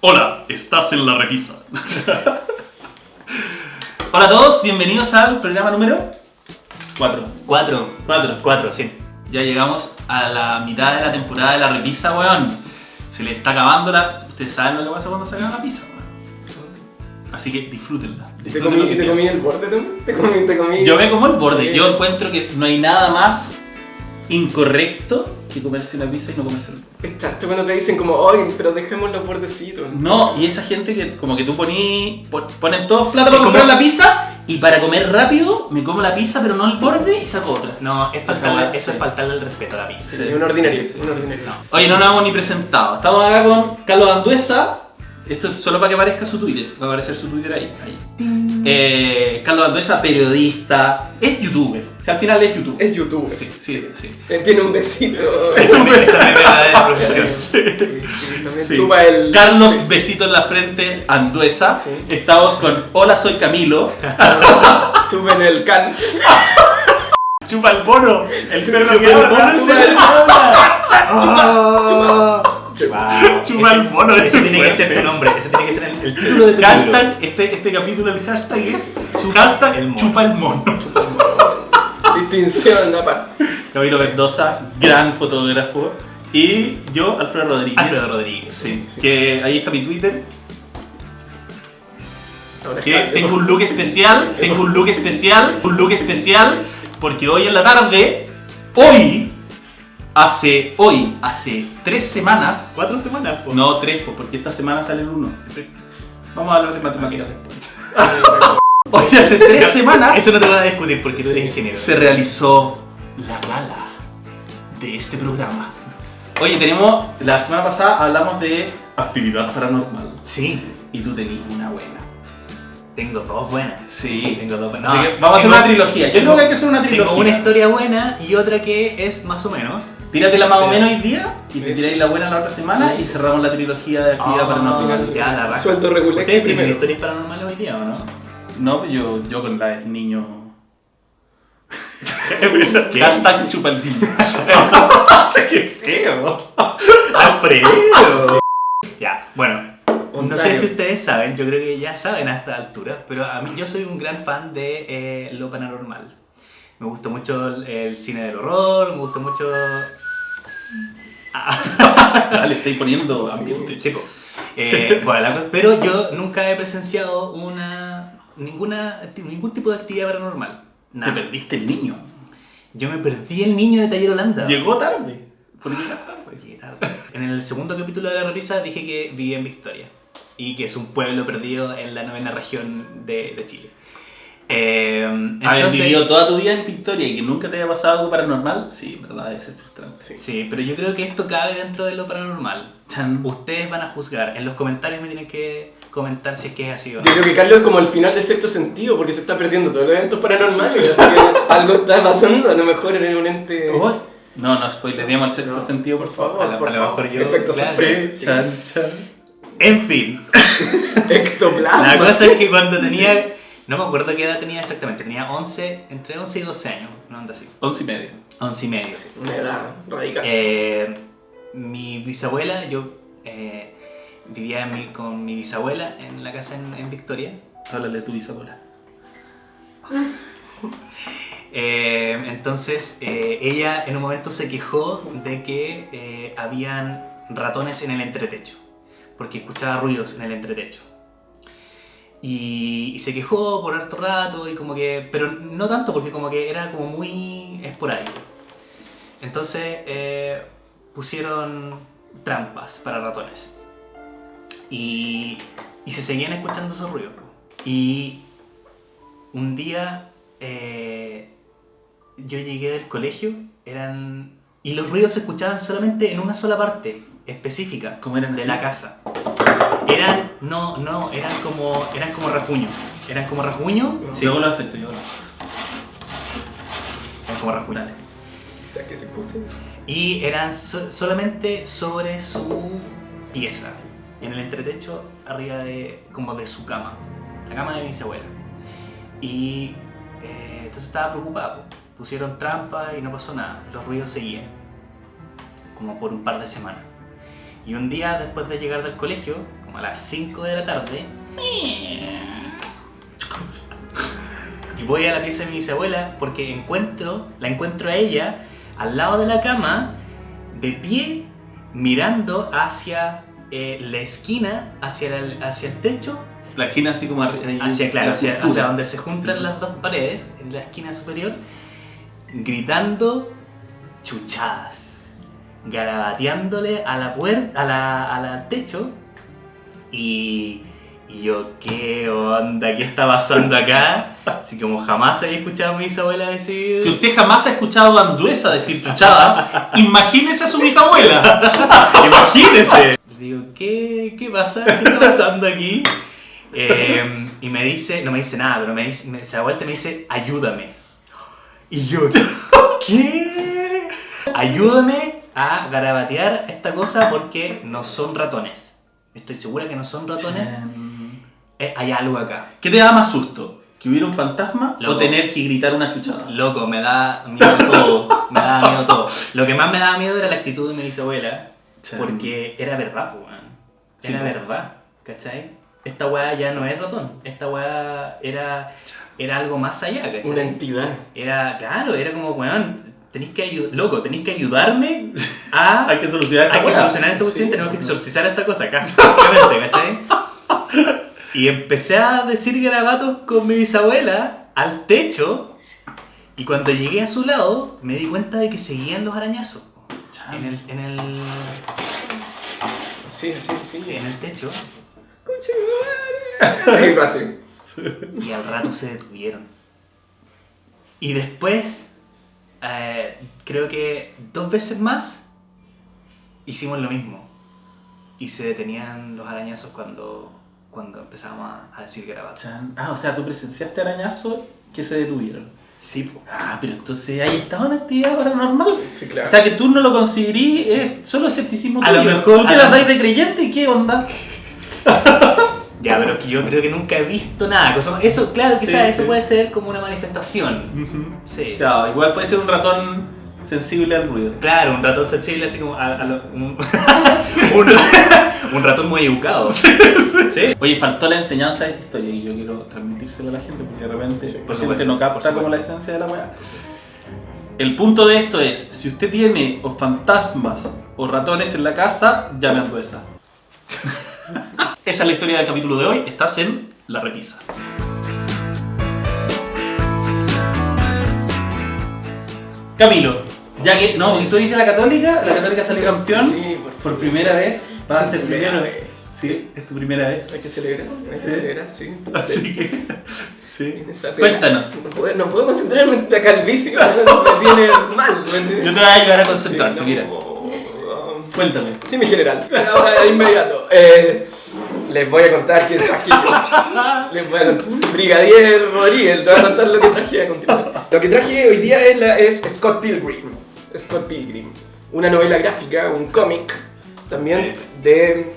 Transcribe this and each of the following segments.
Hola, estás en la revisa. Hola a todos, bienvenidos al programa número 4. Cuatro. 4. Cuatro, sí. Ya llegamos a la mitad de la temporada de la repisa, weón. Se le está acabando la. Ustedes saben lo que pasa cuando se acaba la pizza, weón. Así que disfrútenla. ¿Y te comí, y te el borde tú? ¿Te comí, te comí? Yo me como el borde. Sí. Yo encuentro que no hay nada más incorrecto que comerse una pizza y no comerse el borde. Es cuando te dicen como, oye, pero dejemos los bordecitos. No, y esa gente que como que tú poní, pon- ponen todos plata para comprar la pizza y para comer rápido me como la pizza pero no el borde y saco otra. No, es faltarle, eso sí. es faltarle el respeto a la pizza. Sí, un ordinario, sí, sí, un sí. ordinario. Oye, no nos hemos ni presentado. Estamos acá con Carlos Anduesa. Esto es solo para que aparezca su Twitter. Va a aparecer su Twitter ahí. ahí. Eh, Carlos Anduesa, periodista. Es youtuber. O sea, al final es youtuber. Es youtuber. Sí, sí, sí. Eh, Tiene un besito. Es mi esa es mi verdadera profesión. Sí, sí, Sí. chupa el... Carlos, Sí. besito en la frente, Anduesa. Sí. Estamos con Hola, soy Camilo. Chupa en el can. Chupa el mono. El perro Chupa que el mono, chupa el Ah. Wow. Chupa el mono, Ese ese tiene que ser tu nombre. Ese tiene que ser el, el título de tu Hashtag, este, este capítulo, el hashtag es hashtag el mono. chupa el mono. Distinción aparte. Camilo Mendoza, gran fotógrafo. Y yo, Alfredo Rodríguez. Alfredo Rodríguez. Sí, que ahí está mi Twitter. Que tengo un look especial, tengo un look especial, un look especial, porque hoy en la tarde, hoy, hace, hoy, hace tres semanas, Cuatro semanas, po. no tres, pues, porque esta semana sale el uno. Vamos a hablar de matemáticas después. Hoy hace tres semanas Eso no te voy a discutir porque tú eres ingeniero. se realizó la gala de este programa. Oye, tenemos, la semana pasada hablamos de actividad paranormal Sí, y tú tenías una buena. Tengo dos buenas. Sí. Tengo dos buenas. Así No, que vamos a hacer tengo- una trilogía. Yo tengo- creo que hay que hacer una trilogía. Tengo una historia buena y otra que es más o menos. Tíratela más o menos hoy día y te Eso. tiráis la buena la otra semana y cerramos la trilogía de actividad Ah, paranormal. Ya, la raja. Sueldo regular ¿Ustedes tienen historias paranormales hoy día o no? No, yo, yo con la del niño. ¿Qué? Hashtag chupa el niño. ¡Qué feo! ¡Alfredo! Ya, bueno. No sé si ustedes saben, yo creo que ya saben a esta altura, pero a mí yo soy un gran fan de eh, lo paranormal. Me gusta mucho el, el cine del horror, me gusta mucho... Ah, le estáis poniendo ambiente. Sí, po. Eh, bueno, cosa- pero yo nunca he presenciado una ninguna ningún tipo de actividad paranormal. Te Nada. perdiste el niño. Yo me perdí el niño de Taller Holanda. Llegó tarde. Por llegar tarde. Llegué tarde. En el segundo capítulo de la repisa dije que vivía en Victoria y que es un pueblo perdido en la novena región de, de Chile. Eh, Haber entonces- vivido toda tu vida en Victoria y que nunca te haya pasado algo paranormal, sí, verdad, ser frustrante. Sí. Sí, pero yo creo que esto cabe dentro de lo paranormal. Chan. Ustedes van a juzgar. En los comentarios me tienen que comentar si es que es así o no. Yo creo que Carlos es como el final del sexto sentido porque se está perdiendo todos los eventos paranormales. Así que algo está pasando, a lo mejor en un ente. Uy. No, no spoileremos el sexto No. sentido, por favor. A lo- por a lo favor. mejor yo- sorpresa. Sí, chan, chan. En fin, Ectoplasma. la cosa es que cuando tenía... No me acuerdo qué edad tenía exactamente. Tenía 11, entre 11 y 12 años. No anda así. Once y medio. 11 y medio. Una edad radical. Eh, mi bisabuela, yo eh, vivía en mi- con mi bisabuela en la casa en, en Victoria. Háblale a tu bisabuela. Eh, entonces eh, ella en un momento se quejó de que eh, habían ratones en el entretecho, porque escuchaba ruidos en el entretecho. Y, se quejó por harto rato y como que, pero no tanto porque como que era como muy esporádico. Entonces eh, pusieron trampas para ratones y, y se seguían escuchando esos ruidos. Y un día eh, yo llegué del colegio, eran y los ruidos se escuchaban solamente en una sola parte específica ¿Cómo eran de así? la casa. Eran no, no, eran como eran como rasguño. Eran como rasguño, Sí. Yo hago los efectos, yo hago los eran como rasguño. Dale. O sea, que se. Y eran so- solamente sobre su pieza, en el entretecho arriba de como de su cama, la cama de mi abuela. Y eh, entonces estaba preocupado. Pusieron trampa y no pasó nada. Los ruidos seguían, como por un par de semanas. Y un día, después de llegar del colegio, como a las 5 de la tarde, y voy a la pieza de mi bisabuela porque encuentro, la encuentro a ella al lado de la cama, de pie, mirando hacia eh, la esquina, hacia el, hacia el techo, La esquina así como hacia, claro, hacia donde se juntan las dos paredes, en la esquina superior, gritando chuchadas, garabateándole a la puerta, a la, a la- techo, y, y yo, ¿qué onda? ¿Qué está pasando acá? Así como jamás había escuchado a mi bisabuela decir... Si usted jamás ha escuchado a Anduesa decir chuchadas, imagínese a su bisabuela. Imagínese. Le digo, ¿qué, qué pasa? ¿Qué está pasando aquí? Eh, y me dice, no me dice nada, pero me dice, me, se da vuelta y me dice, ayúdame. Y yo, ¿qué? Ayúdame a garabatear esta cosa porque no son ratones. Estoy segura que no son ratones. Eh, hay algo acá. ¿Qué te da más susto? ¿Que hubiera un fantasma o Loco. tener que gritar una chuchada? Loco, me da miedo todo. Me da miedo todo. Lo que más me daba miedo era la actitud de mi bisabuela. Porque era verdad, pues. Sí, Era po. verdad, ¿cachai? Esta weá ya no es ratón. Esta weá era, era algo más allá, ¿cachai? Una entidad. Era, claro, era como, weón, tenéis que ayudar, loco, tenéis que ayudarme a... Hay que solucionar esta hay que solucionar esta cuestión, Sí. tenemos que exorcizar esta cosa, casi, ¿cachai? Y empecé a decir garabatos con mi bisabuela al techo y cuando llegué a su lado me di cuenta de que seguían los arañazos en el, en el, Sí, sí, sí. en el techo. Sí, y al rato se detuvieron. Y después, eh, creo que dos veces más, hicimos lo mismo. Y se detenían los arañazos cuando, cuando empezábamos a, a decir garabatos. Ah, o sea, tú presenciaste arañazos que se detuvieron. Sí, po. Ah, pero entonces ahí estaba en actividad paranormal. Sí, claro. O sea, que tú no lo considerí, es solo escepticismo A lo mejor- ¿Tú te las dais de creyente y qué onda? Ya, pero que yo creo que nunca he visto nada. Eso, claro, quizás Sí, eso sí. puede ser como una manifestación. Sí. Claro, igual puede ser un ratón sensible al ruido. Claro, un ratón sensible así como a, a lo- un, un, un ratón muy educado. Sí. Oye, faltó la enseñanza de esta historia y yo quiero transmitírselo a la gente porque de repente la gente no capta como la esencia de la weá. El punto de esto es, si usted tiene o fantasmas o ratones en la casa, llame a Anduesa. Esa es la historia del capítulo de hoy, estás en La Repisa. Camilo, ya que, no, porque tú dices la Católica, la Católica salió campeón Sí, por por primera vez, vas a ser Primera primero. vez. Sí, es tu primera vez. Hay que celebrar, hay que Sí. celebrar, sí. Así que, sí. Cuéntanos. No puedo, no puedo concentrarme en esta calvicie, me tiene mal. me tiene- Yo te voy a ayudar a concentrarte, Sí, mira. Cuéntame. Sí, mi general. Ahora, de inmediato. Eh, les voy a contar qué traje yo. Les voy a contar. Brigadier Rodríguez, te voy a contar lo que traje a continuación. Lo que traje hoy día es, la- es Scott Pilgrim. Scott Pilgrim. Una novela gráfica, un cómic, también de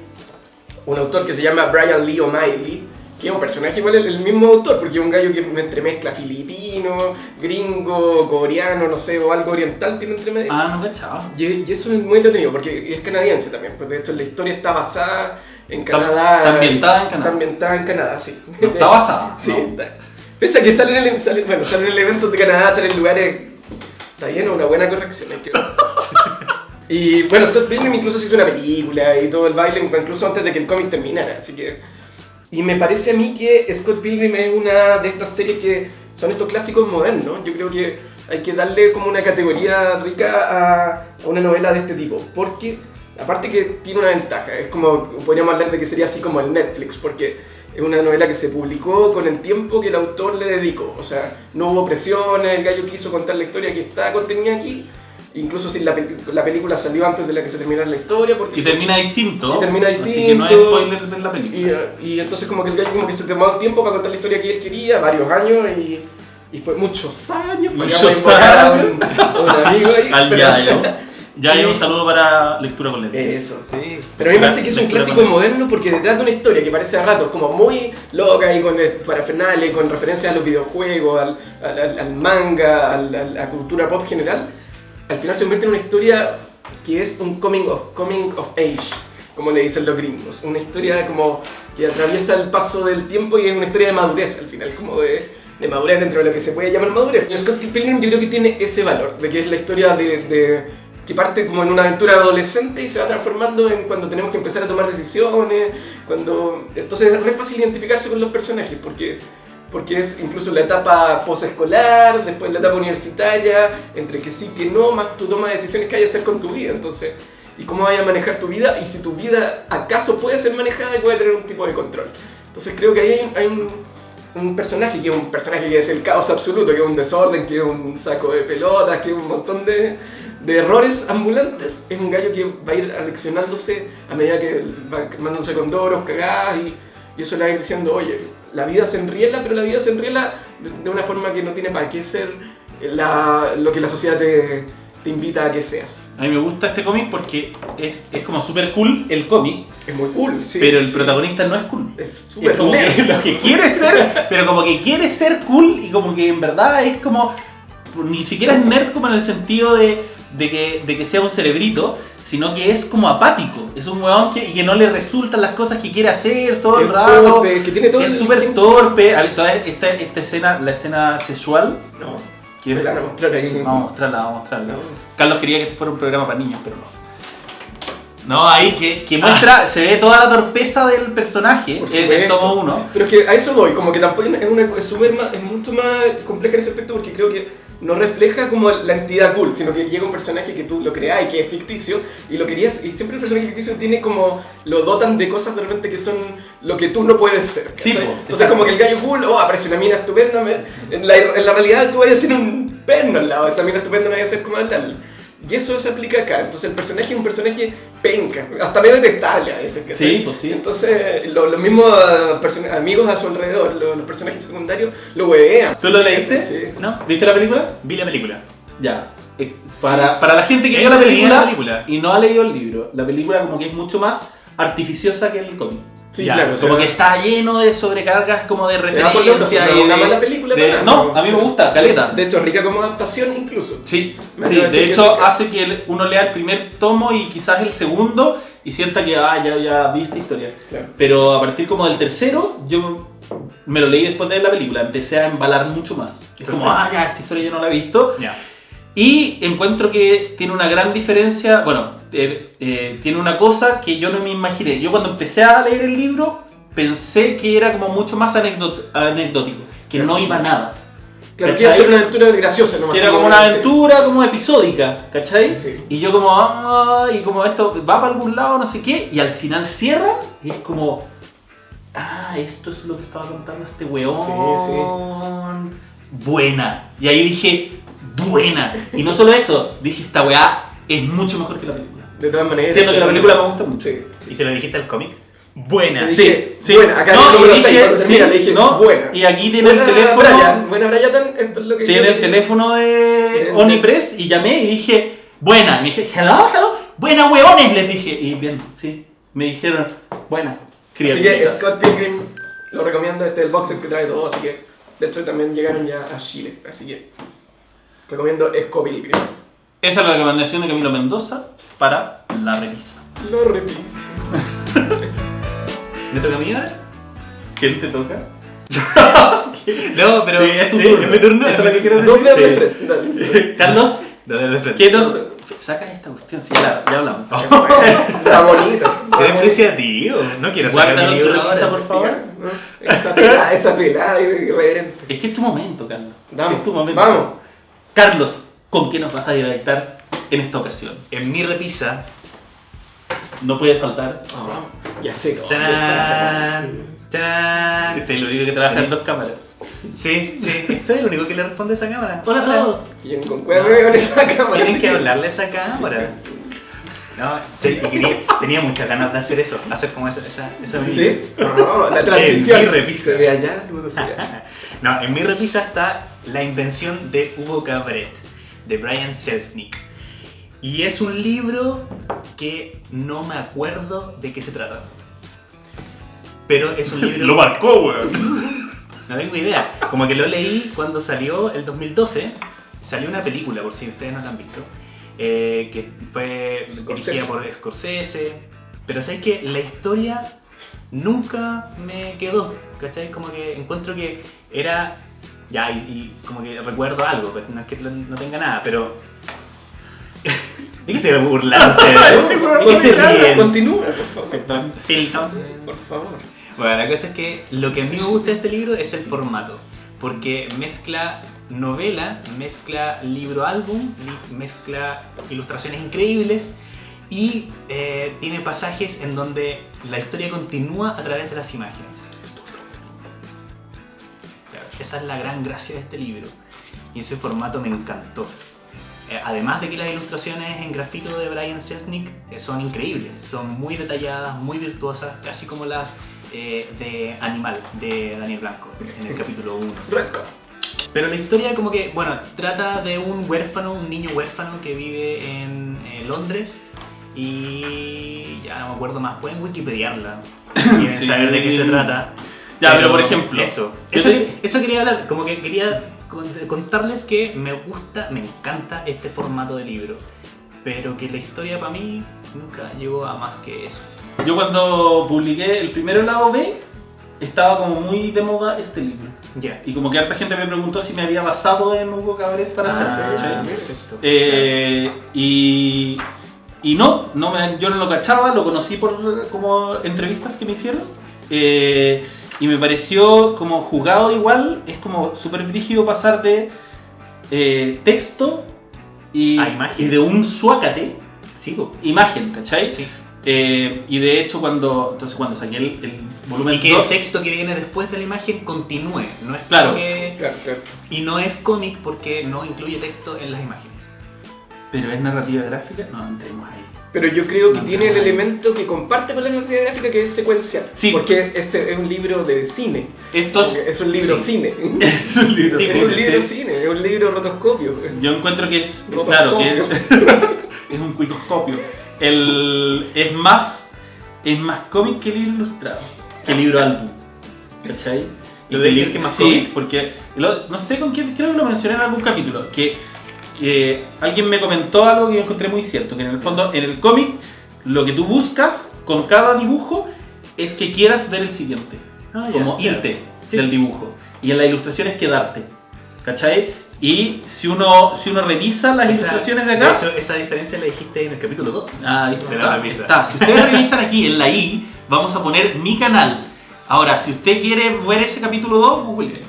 un autor que se llama Brian Lee O'Malley, que es un personaje igual el, el mismo autor, porque es un gallo que me entremezcla filipino, gringo, coreano, no sé, o algo oriental tiene entre medio. Ah, no cachaba. Y, y eso es muy entretenido porque es canadiense también, porque de hecho la historia está basada en Canadá. está ambientada en Canadá. Está ambientada en Canadá, sí. No está basada. Sí, no. está. Pese a que salen en, salen, bueno, salen en eventos de Canadá, salen en lugares. Está bien, una buena corrección, hay que. Y bueno, Scott Pilgrim incluso se hizo una película y todo el baile, incluso antes de que el cómic terminara, así que... Y me parece a mí que Scott Pilgrim es una de estas series que son estos clásicos modernos. Yo creo que hay que darle como una categoría rica a, una novela de este tipo, porque aparte que tiene una ventaja, es como, podríamos hablar de que sería así como el Netflix, porque es una novela que se publicó con el tiempo que el autor le dedicó. O sea, no hubo presiones, el gallo quiso contar la historia que está contenida aquí. Incluso si la, pel- la película salió antes de la que se terminara la historia. Porque Y termina distinto. Y termina Así que no distinto. spoiler de la y, película. y entonces como que el gallo como que se tomó tiempo para contar la historia que él quería, varios años y, y fue muchos años. Muchos años. un, amigo ahí. Al pero- Yayo. Yayo, un Sí. saludo para lectura con lentes. Eso. Sí. Pero a mí me parece que es un clásico moderno porque detrás de una historia que parece a ratos como muy loca y con eh, parafernales, con referencias a los videojuegos, al, al- al- al manga, al- al- a la cultura pop general, al final se convierte en una historia que es un coming of, coming of age. como le dicen los gringos. Una historia como que atraviesa el paso del tiempo y es una historia de madurez al final, como de, de madurez dentro de lo que se puede llamar madurez. Y Scott Pilgrim yo creo que tiene ese valor, de que es la historia de, que parte como en una aventura adolescente y se va transformando en cuando tenemos que empezar a tomar decisiones, cuando... Entonces es re fácil identificarse con los personajes, porque porque es incluso la etapa posescolar, después la etapa universitaria, entre que sí, que no, más tu toma de decisiones que hay que hacer con tu vida, entonces, y cómo vayas a manejar tu vida, y si tu vida acaso puede ser manejada y puede tener un tipo de control. Entonces creo que ahí hay, hay un, un personaje que es un personaje que es el caos absoluto, que es un desorden, que es un saco de pelotas, que es un montón de, de errores ambulantes. Es un gallo que va a ir aleccionándose a medida que va quemándose con doros, cagadas, y, y eso le va a ir diciendo, oye, la vida se enriela, pero la vida se enriela de, una forma que no tiene para qué ser la- lo que la sociedad te, te invita a que seas. A mí me gusta este cómic porque es, es como súper cool el cómic, Es muy cool, sí. pero el sí. protagonista no es cool. Es súper nerd. lo que quiere ser, pero como que quiere ser cool y como que en verdad es como. Ni siquiera es nerd como en el sentido de, de que, de que sea un cerebrito, sino que es como apático. Es un weón que, que no le resultan las cosas que quiere hacer todo el Es rato. torpe, que tiene todo es el- súper torpe. A ver, toda esta, esta escena, la escena sexual. No, me la. Vamos a mostrarla, vamos a mostrarla. No. Carlos quería que este fuera un programa para niños, pero no. No, ahí que, que muestra, se ve toda la torpeza del personaje en el supuesto. tomo 1. Pero es que a eso voy, como que tampoco es, una, es, súper más- es mucho más compleja en ese aspecto porque creo que no refleja como la entidad cool, sino que llega un personaje que tú lo creas y que es ficticio y lo querías, y siempre el personaje ficticio tiene como, lo dotan de cosas de repente que son lo que tú no puedes ser. Sí, po, Entonces como que el gallo cool, oh, aparece una mina estupenda, en la, en la realidad tú vayas a ser un perno al lado, esa mina estupenda no vaya a ser como tal. Y eso se aplica acá, entonces el personaje es un personaje penca, hasta medio detestable a veces. ¿cachai? Sí, pues sí. Entonces, lo- los mismos ah, amigos a su alrededor, lo- los, personajes secundarios, lo huevean. ¿Tú lo leíste? Sí. ¿No? ¿Viste la película? Vi la película. Ya. Eh, Para, para la gente que vio la película, la película. y no ha leído el libro, la película como que es mucho más artificiosa que el cómic. Sí, Ya, claro. Como o que está lleno de sobrecargas como de referencia y no, una de- mala película de- No, a mí me gusta, caleta. De hecho, rica como adaptación incluso. Sí, Me sí, de que hecho hace que uno lea el primer tomo y quizás el segundo y sienta que ah, ya, ya vi esta historia. Claro. Pero a partir como del tercero, yo me lo leí después de ver la película, empecé a embalar mucho más. Es como, ah, ya, esta historia yo no la he visto. Ya. Y encuentro que tiene una gran diferencia, bueno, eh, eh, tiene una cosa que yo no me imaginé. Yo cuando empecé a leer el libro pensé que era como mucho más anecdótico, que no iba a nada. Claro, ¿Cachai? quiere ser una aventura graciosa nomás. Que era como una aventura como episódica, ¿cachai? Sí. Y yo como, ah, y como esto va para algún lado, no sé qué, y al final cierran y es como, ah, esto es lo que estaba contando este weón. Buena. Y ahí dije, buena. Y no solo eso, dije, esta weá es mucho mejor que la película. De todas maneras. Siendo que la película me gusta mucho. Sí, sí. ¿Y se lo dijiste al cómic? Buena. Dije, sí. buena, acá no, número dije, cuando termina, sí, le dije, no, buena. Y aquí tiene Buena, el teléfono. Brian, buena Brian, esto es lo que Tiene el teléfono de Onipress y llamé y dije, buena. Y me dije, hello, hello, buena huevones, les dije. Y bien, sí, me dijeron, buena. Así que. Scott Pilgrim lo recomiendo, este es el boxer que trae todo, así que de hecho también llegaron ya a Chile, así que recomiendo Pilgrim. Esa es la recomendación de Camilo Mendoza para la revisa. Lo repito. ¿Me toca a mí ahora? ¿Quién te toca? No, pero. Sí, es tu sí, turno. Es mi turno. Esa es la que quiero Dos Sí. de frente, dale. Carlos, Lo de frente. ¿qué nos. Saca esta cuestión, sí, ya, ya hablamos. Está bonito. Qué despreciativo. No quiero sacar Guárdalo mi en tu libro repisa, ahora. por favor. Esa pelada, esa pelada irreverente. Es que es tu momento, Carlos. Es tu momento. vamos. Carlos, ¿con qué nos vas a deleitar en esta ocasión? En mi repisa. No puede faltar. Ah, ya sé. ¡Tarán! ¡Tarán! Este es el único que trabaja en dos cámaras. Sí, sí. Soy el único que le responde a esa cámara. Hola a todos. ¿Quién concuerda con esa cámara? Tienen que hablarle a esa cámara. No, sí, y quería, tenía muchas ganas de hacer eso, hacer como esa, esa, esa ¿Sí? No, la transición. En mi repisa. Se ve allá, luego se ve acá. No, en mi repisa está la invención de Hugo Cabret, de Brian Selznick. Y es un libro que no me acuerdo de qué se trata. Pero es un libro... marcó, weón. No tengo idea. Como que lo leí cuando salió el 2012. Salió una película, por si ustedes no la han visto. eh, que fue Scorsese. dirigida por Scorsese. Pero sabes que la historia nunca me quedó, ¿cachai? Como que encuentro que era. Ya, y, y como que recuerdo algo, pues, no es que no tenga nada, pero. ¿De qué se burlan ustedes? ¿De qué se ríen? Continúa, por favor. Por favor. Bueno, la cosa es que lo que a mí me gusta de este libro es el formato, porque mezcla novela, mezcla libro-álbum, li- mezcla ilustraciones increíbles y eh, tiene pasajes en donde la historia continúa a través de las imágenes. Esa es la gran gracia de este libro y ese formato me encantó. Eh, Además de que las ilustraciones en grafito de Brian Selznick eh, son increíbles, son muy detalladas, muy virtuosas, casi como las eh, de Animal de Daniel Blanco en el capítulo 1. Redcon. Pero la historia como que, bueno, trata de un huérfano, un niño huérfano que vive en eh, Londres y ya no me acuerdo más, pueden wikipediarla y Sí. saber de qué se trata. Ya, pero por ejemplo, Eso, eso, te- eso quería hablar, como que quería cont- contarles que me gusta, me encanta este formato de libro, pero que la historia para mí nunca llegó a más que eso. Yo cuando publiqué el primero lado B, estaba como muy de moda este libro. Ya. Y como que harta gente me preguntó si me había basado en Hugo Cabaret para Ah, hacerlo. perfecto. Eh, y, y no, no me- yo no lo cachaba, lo conocí por como entrevistas que me hicieron. eh, y me pareció como jugado igual, es como súper brígido pasar de eh, texto y, A imagen. y de un suácate, Sí, imagen, ¿cachai? sí. Eh, y de hecho cuando, entonces cuando saqué el, el volumen Y que el 2, texto que viene después de la imagen continúe, no es Claro. que... Claro, claro. Y no es cómic porque no incluye texto en las imágenes. pero es narrativa gráfica, no entremos ahí. Pero yo creo que tiene el elemento que comparte con la narrativa gráfica que es secuencial. Sí. Porque este es un libro de cine. Esto es, Es un libro Sí. cine. es un libro. Sí, es un libro cine, es un libro rotoscopio. Yo encuentro que es, Rotoscopio. claro, que es, es un cuicoscopio. El, es más, es más cómic que libro ilustrado, que libro álbum. ¿Cachai? ¿Lo de decir que es más sí, cómic? porque lo- no sé con quién, creo que lo mencioné en algún capítulo, que, que alguien me comentó algo que yo encontré muy cierto, que en el fondo, en el cómic, lo que tú buscas con cada dibujo es que quieras ver el siguiente Ah, como irte Sí. del dibujo. Y en la ilustración es quedarte. ¿Cachai? Y si uno, si uno revisa las Esa- ilustraciones de acá. De hecho, esa diferencia la dijiste en el capítulo 2. ah, está. Si ustedes revisan aquí en la I, vamos a poner mi canal. Ahora, si usted quiere ver ese capítulo 2, google.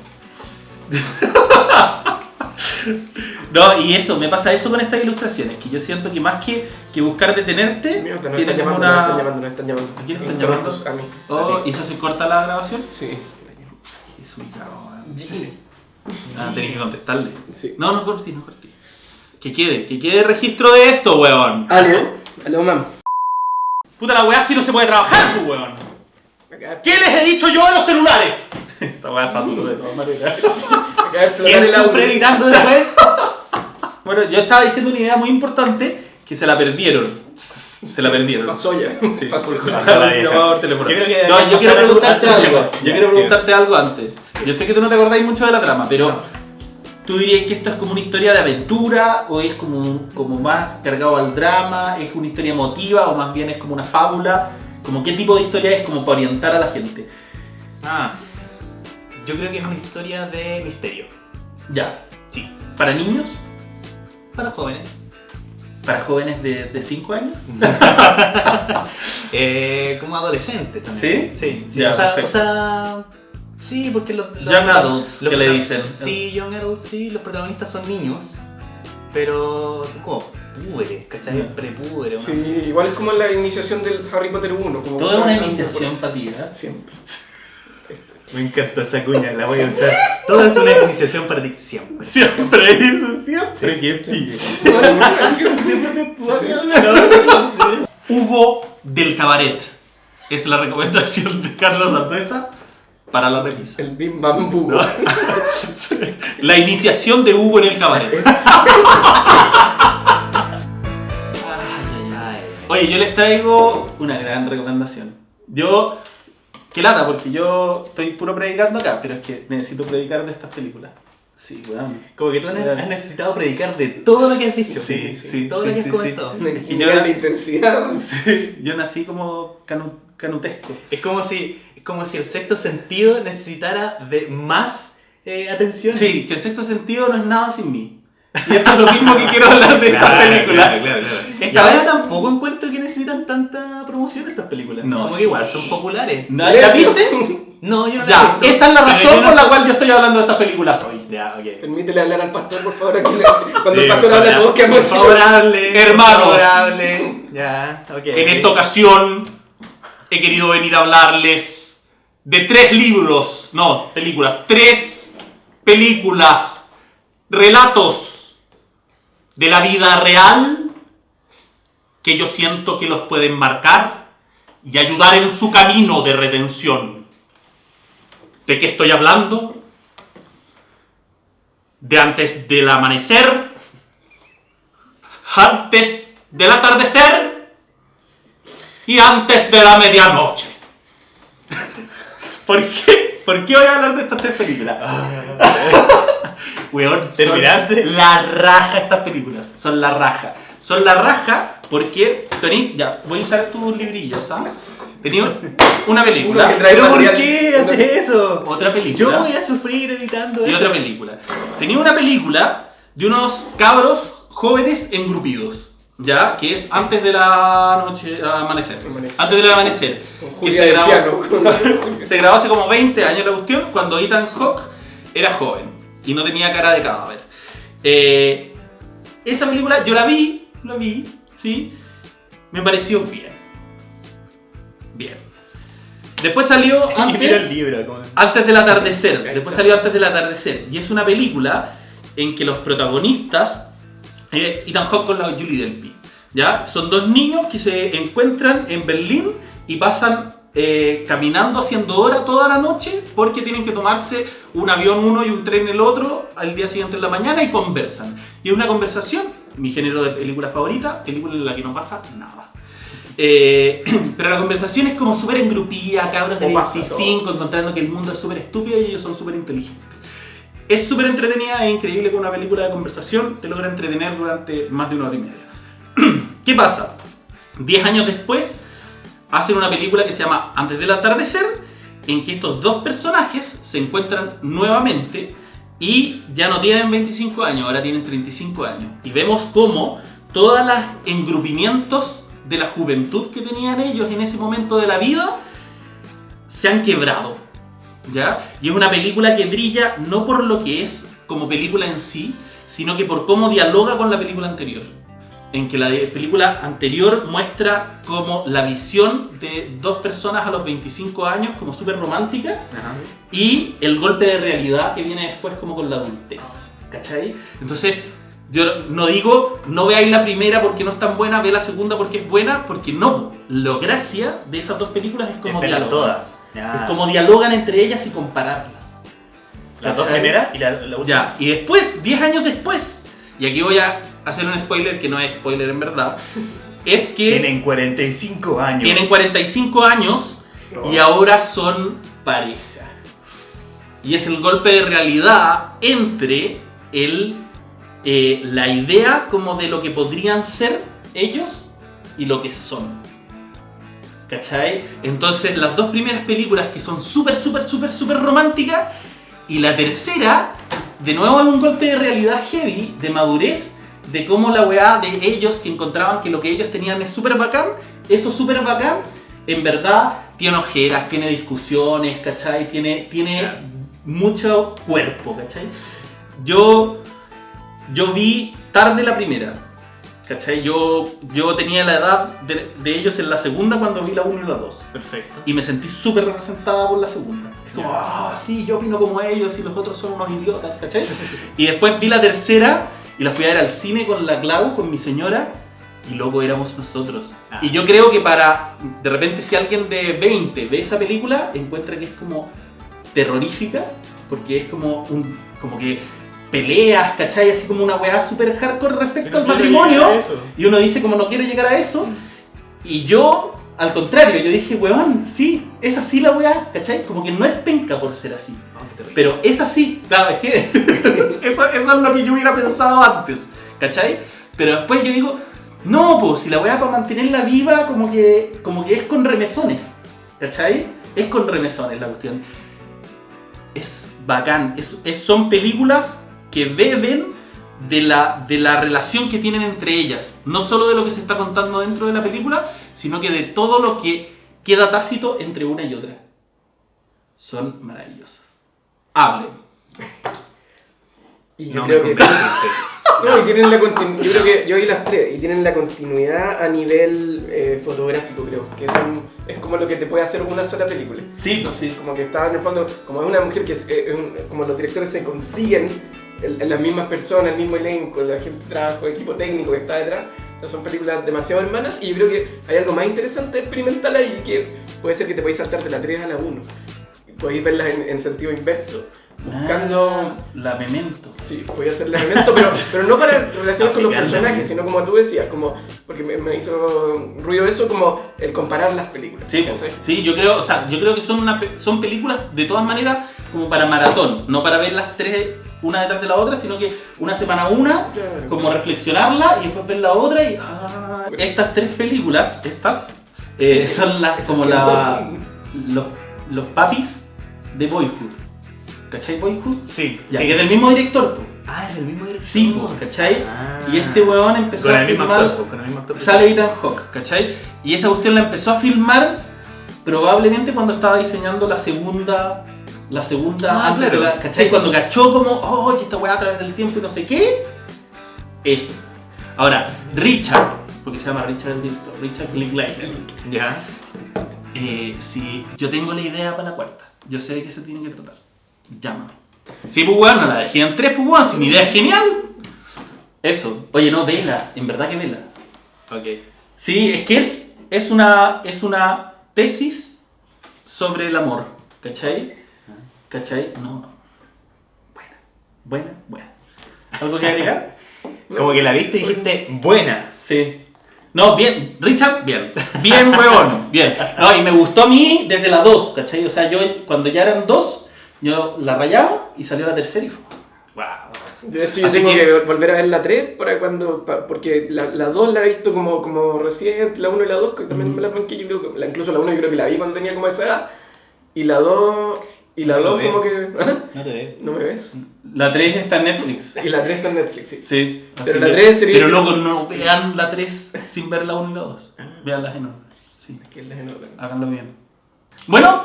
No, y eso, me pasa eso con estas ilustraciones, que yo siento que más que, que buscar detenerte, Mierda, nos están llamando, nos están una... llamando, nos están llamando. ¿A quién están Interruptos, A mí. Oh. ¿Y eso se corta la grabación? Sí. Es ubicado, weón. Sí. Ah, tenés que contestarle. Sí. No, no cortí, no cortí. Que quede, que quede registro de esto, weón. Aló, aló, mam. Puta la weá si no se puede trabajar, pues, weón. ¿Qué les he dicho yo a los celulares? Esa weá es saturo de todas maneras. acaba de explotar ¿Quién el sufre gritando después? Bueno, yo estaba diciendo una idea muy importante que se la perdieron. Se la perdieron. Pasó ya. Sí. Pasó. Yo creo que No, yo quiero preguntarte algo. Yo quiero preguntarte algo antes. Yo sé que tú no te acordáis mucho de la trama, pero ¿tú dirías que esto es como una historia de aventura o es como, como más cargado al drama? ¿Es una historia emotiva o más bien es como una fábula? ¿Como qué tipo de historia es como para orientar a la gente? Ah, yo creo que es una historia de misterio. Ya. Sí. ¿Para niños? Para jóvenes. ¿Para jóvenes de 5 años? Eh, como adolescentes también. ¿Sí? Sí, sí. Ya, o, sea, o sea, sí, porque los, los- Young adults, los que le dicen. Sí, young adults, sí, los protagonistas son niños, pero como púberes, ¿cachai? Ya. Prepúberes. Sí, igual es como la iniciación del Harry Potter 1. Como Toda una iniciación para ti, ¿eh? Siempre. Me encantó esa cuña, la voy a usar. Todo es una iniciación para ti, siempre. Siempre eso, siempre. Qué pillo. Hugo del Cabaret es la recomendación de Carlos Santoesa para la remisa. El Bim Bam Boo. La iniciación de Hugo en el cabaret. Oye, yo les traigo una gran recomendación. Yo, qué lata, porque yo estoy puro predicando acá, pero es que necesito predicar de estas películas. Sí, weón. Como que tú has, has necesitado predicar de todo lo que has dicho. Sí, sí, todo sí, lo que has sí, comentado. Un Y yo de intensidad. Sí, yo nací como canu- canutesco. Es como si, es como si el sexto sentido necesitara de más eh, atención. Sí, que el sexto sentido no es nada sin mí. Y esto es lo mismo que quiero hablar de esta Claro, película. claro, claro, claro. Ahora vez- tampoco encuentro que necesitan tanta promoción estas películas. No, como sí. que igual son populares. ¿No- ¿La viste? No, yo no la he Ya, visto. esa es la razón no por la soy- cual yo estoy hablando de esta película hoy. Ya, ok. Permítele hablar al pastor, por favor. Aquí le- Cuando Sí, el pastor habla, todos quedamos por favor, hable, Hermanos. por favor, hable. Ya, ok. En esta ocasión he querido venir a hablarles de tres libros, no, películas, tres películas, relatos de la vida real que yo siento que los pueden marcar y ayudar en su camino de redención. ¿De qué estoy hablando? De antes del amanecer, antes del atardecer y antes de la medianoche. ¿Por qué? ¿Por qué voy a hablar de estas tres películas? Weón, son ¿Terminaste? la raja estas películas. Son la raja. Son la raja porque, Tony, ya, voy a usar tus librillos, ¿sabes? Tenía una película. Uno que trae ¿Pero por qué haces eso? Otra película. Yo voy a sufrir editando y eso. otra película. Tenía una película de unos cabros jóvenes engrupidos, ¿ya? Que es antes de la noche, amanecer. Amanecer. Antes del amanecer. Con Que se grabó, se grabó hace como 20 años la cuestión, cuando Ethan Hawke era joven y no tenía cara de cadáver. Eh, esa película yo la vi, la vi, ¿sí? Me pareció bien. Bien. Después salió mira el antes, libro. como- antes del atardecer. Después salió antes del atardecer. Y es una película en que los protagonistas, eh, Ethan Hawke con la Julie Delpy, ¿ya? Son dos niños que se encuentran en Berlín y pasan eh, caminando haciendo hora toda la noche porque tienen que tomarse un avión uno y un tren el otro al día siguiente en la mañana y conversan. Y es una conversación, mi género de película favorita, película en la que no pasa nada. Eh, pero la conversación es como súper engrupida, cabros de Como pasa 25 encontrando que el mundo es súper estúpido y ellos son súper inteligentes. Es súper entretenida e increíble que una película de conversación te logra entretener durante más de una hora y media. ¿Qué pasa? Diez años después hacen una película que se llama Antes del atardecer, en que estos dos personajes se encuentran nuevamente y ya no tienen 25 años, ahora tienen 35 años. Y vemos cómo todos los engrupimientos de la juventud que tenían ellos en ese momento de la vida se han quebrado. ¿Ya? Y es una película que brilla no por lo que es como película en sí, sino que por cómo dialoga con la película anterior. En que la película anterior muestra como la visión de dos personas a los 25 años como súper romántica y el golpe de realidad que viene después como con la adultez. ¿Cachai? Entonces, yo no digo, no veáis la primera porque no es tan buena, ve la segunda porque es buena, porque no. Lo gracia de esas dos películas es como dialogan. todas. Ya. Es como dialogan entre ellas y compararlas. Las dos primeras y la, la última. Ya, y después, 10 años después, y aquí voy a hacer un spoiler que no es spoiler en verdad, es que Tienen 45 años. tienen 45 años y ahora son pareja. Y es el golpe de realidad entre el, eh, la idea como de lo que podrían ser ellos y lo que son. ¿Cachai? Entonces las dos primeras películas que son súper, súper, súper, súper románticas y la tercera, de nuevo es un golpe de realidad heavy, de madurez, de cómo la weá de ellos que encontraban que lo que ellos tenían es súper bacán, eso súper bacán, en verdad tiene ojeras, tiene discusiones, ¿cachai? Tiene, tiene mucho cuerpo, ¿cachai? Yo, yo vi tarde la primera, ¿cachai? Yo, yo tenía la edad de, de ellos en la segunda cuando vi la 1 y la 2 Perfecto. y me sentí súper representada por la segunda. Es como, ah, sí, yo opino como ellos y los otros son unos idiotas, ¿cachai? Y después vi la tercera y la fui a ver al cine con la Clau, con mi señora, y luego éramos nosotros. Ah. Y yo creo que para, de repente, si alguien de 20 ve esa película, encuentra que es como terrorífica, porque es como un, como que peleas, ¿cachai? Así como una weá súper hardcore respecto al matrimonio. Y uno dice como no quiero llegar a eso. Y yo al contrario, yo dije, weón, sí, es así la weá, ¿cachai? Como que no es penca por ser así. No, terrible. Pero es así, claro, es que eso, eso es lo que yo hubiera pensado antes, ¿cachai? Pero después yo digo, no, pues si la weá para mantenerla viva, como que, como que es con remesones, ¿cachai? Es con remesones la cuestión. Es bacán, es, es- son películas que beben de la, de la relación que tienen entre ellas, no solo de lo que se está contando dentro de la película, sino que de todo lo que queda tácito entre una y otra. Son maravillosas. Hablen. Y yo No me creo que. convenciste. No, y tienen la continu- yo creo que yo vi las tres y tienen la continuidad a nivel eh, fotográfico, creo. Que son, es como lo que te puede hacer una sola película. Sí, pues sí. Como que está en el fondo, como es una mujer que es, eh, es un- como los directores se consiguen en, en las mismas personas, el mismo elenco, la gente de trabajo, el equipo técnico que está detrás. Son películas demasiado hermanas y yo creo que hay algo más interesante experimental ahí que puede ser que te podéis saltar de la 3 a la 1. Podéis verlas en, en sentido inverso, buscando... Ah, la memento. Sí, voy a hacer el elemento, pero, pero no para relacionar con los personajes, sino como tú decías, como, porque me, me hizo ruido eso, como el comparar las películas. Sí, sí, yo creo, o sea, yo creo que son una son películas de todas maneras como para maratón, no para ver las tres una detrás de la otra, sino que una semana una, Claro. como reflexionarla y después ver la otra y ah, estas tres películas, estas eh, son las como la, los, los papis de Boyhood. ¿Cachai Boyhood? Sí, Ya, sí. que es del mismo director, po. Ah, es el mismo director. Sí, po, ¿cachai? Ah. Y este weón empezó Con a filmar actor, po, con el mismo actor. sale Ethan Hawke, ¿cachai? Y esa cuestión la empezó a filmar probablemente cuando estaba diseñando la segunda. La segunda. Ah, claro. la- ¿cachai? Cuando cachó como, oh, que esta weá a través del tiempo y no sé qué. Eso. Ahora, Richard, porque se llama Richard el director, Richard Linklater. Ya. Eh, si yo tengo la idea para la cuarta, yo sé de qué se tiene que tratar. Llámame. Sí, pues weón, no la dejé en tres, pues weón, si mi idea es genial. Eso. Oye, no, vela, en verdad que vela. Ok. Sí, es que es, es, una, es una tesis sobre el amor, ¿cachai? ¿Cachai? No, no. Buena, buena, buena. ¿Algo que agregar? Como que la viste y dijiste, buena. Sí. No, bien, Richard, bien. Bien, weón, bien. No, y me gustó a mí desde la 2, ¿cachai? O sea, yo cuando ya eran dos, yo la rayaba y salió la tercera y fue. Wow. De hecho, yo Así tengo que... que- volver a ver la 3 para cuando, pa- porque la, la 2 la he visto como, como reciente, la 1 y la 2, que también Mm. me la banqué, yo creo que, la- incluso la 1 yo creo que la vi cuando tenía como esa edad, y la 2, y la No lo 2 veo. como que... No te veo. ¿No me ves? La 3 está en Netflix. Y la 3 está en Netflix, sí. Sí. Pero la que- 3 sería- Pero luego no vean la 3 sin ver la 1 y la 2. Ah. Veanlas en orden. Sí. Es que las en orden. Háganlo bien. Bueno,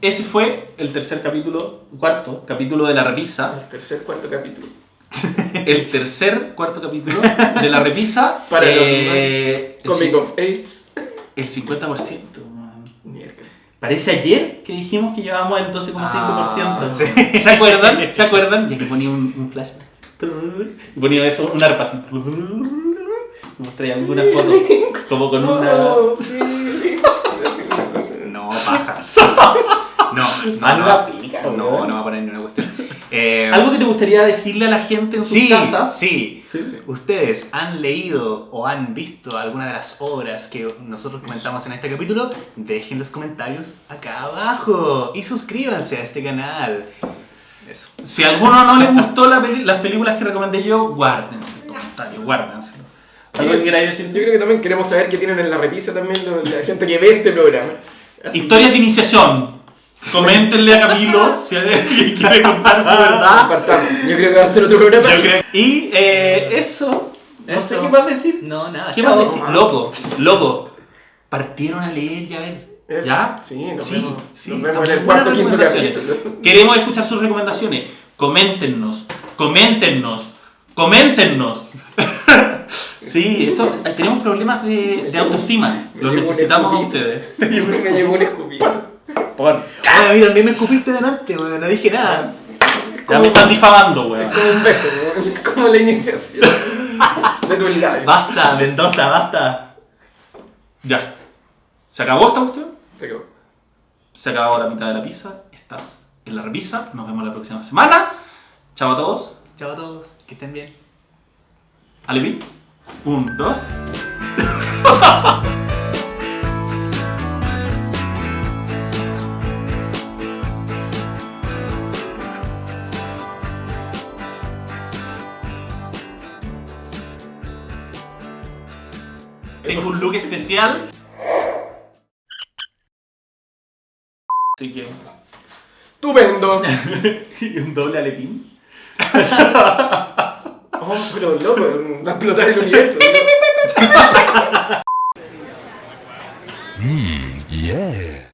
ese fue el tercer capítulo, cuarto capítulo de la repisa. El tercer, cuarto capítulo. El tercer, cuarto capítulo de la repisa. Para eh, el, Comic of Age. el 50%. Parece ayer que dijimos que llevábamos el 12,5%. Ah, sí. ¿Se acuerdan? ¿Se acuerdan? Ya que ponía un, un flashback. Y ponía eso, un arpa así. Mostré alguna foto. Como con una. Oh. No, paja. No, no, Haz no. No, no va a poner ni una cuestión. Eh, ¿Algo que te gustaría decirle a la gente en sus sí, casas? sí. Sí, sí. ¿Ustedes han leído o han visto alguna de las obras que nosotros comentamos en este capítulo? Dejen los comentarios acá abajo y suscríbanse a este canal. Eso. Si a alguno no le gustó la las películas que recomendé yo, guárdense el comentario, guárdenselo. ¿Algo que queráis Yo decir? creo que también queremos saber qué tienen en la repisa también la gente que ve este programa. Así Historias de iniciación. Coméntenle a Camilo si alguien quiere contar su que verdad. compartamos. Yo creo que va a ser otro programa. Yo creo- Y eh, eso. No sé qué más decir. No, nada. ¿Qué chao. más decir? Loco, loco. Partieron a leer y a ver. Eso. ¿Ya? Sí, nos Sí, vemos, sí, nos vemos en el cuarto buenas quinto recomendaciones. capítulo. Queremos escuchar sus recomendaciones. Coméntennos, coméntennos, coméntennos. sí, esto, tenemos problemas de, de autoestima. Los llevo un necesitamos a escupito. ustedes. Me llevó un escupito. Por- Ay, a mí también me escupiste delante, weón. No dije nada. Ya me están difamando, weón. Como un beso, ¿no? como la iniciación de tu labio. Basta, Mendoza, basta. Ya. ¿Se acabó esta cuestión? Se acabó. Se acabó la mitad de la pizza. Estás en la repisa. Nos vemos la próxima semana. Chao a todos. Chao a todos, que estén bien. Alepi. Un, dos. look especial. Así que... ¡Estupendo! y un doble alepín. oh, pero loco, va a explotar el universo. Mmm, yeah.